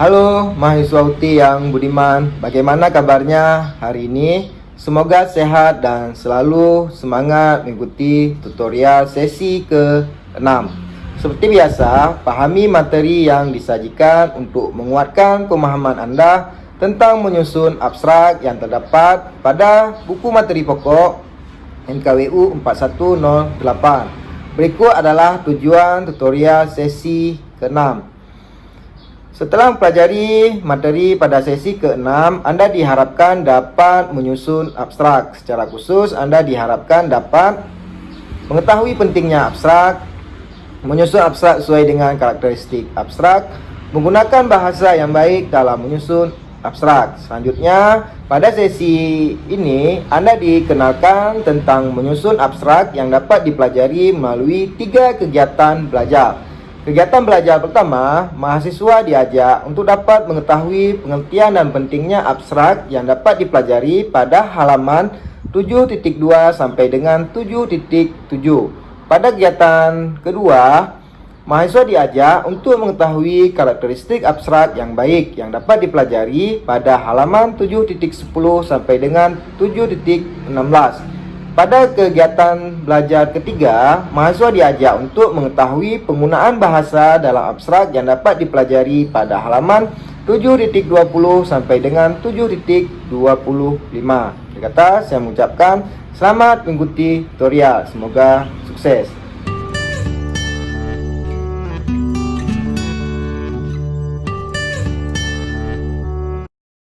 Halo mahasiswa UTI yang budiman, bagaimana kabarnya hari ini? Semoga sehat dan selalu semangat mengikuti tutorial sesi ke-6 Seperti biasa, pahami materi yang disajikan untuk menguatkan pemahaman Anda tentang menyusun abstrak yang terdapat pada buku materi pokok NKWU 4108 Berikut adalah tujuan tutorial sesi ke-6 setelah mempelajari materi pada sesi ke-6, Anda diharapkan dapat menyusun abstrak. Secara khusus, Anda diharapkan dapat mengetahui pentingnya abstrak, menyusun abstrak sesuai dengan karakteristik abstrak, menggunakan bahasa yang baik dalam menyusun abstrak. Selanjutnya, pada sesi ini Anda dikenalkan tentang menyusun abstrak yang dapat dipelajari melalui tiga kegiatan belajar. Kegiatan belajar pertama, mahasiswa diajak untuk dapat mengetahui pengertian dan pentingnya abstrak yang dapat dipelajari pada halaman 7.2 sampai dengan 7.7. Pada kegiatan kedua, mahasiswa diajak untuk mengetahui karakteristik abstrak yang baik yang dapat dipelajari pada halaman 7.10 sampai dengan 7.16. Pada kegiatan belajar ketiga, mahasiswa diajak untuk mengetahui penggunaan bahasa dalam abstrak yang dapat dipelajari pada halaman 7.20 sampai dengan 7.25. Kata saya mengucapkan selamat mengikuti tutorial. Semoga sukses.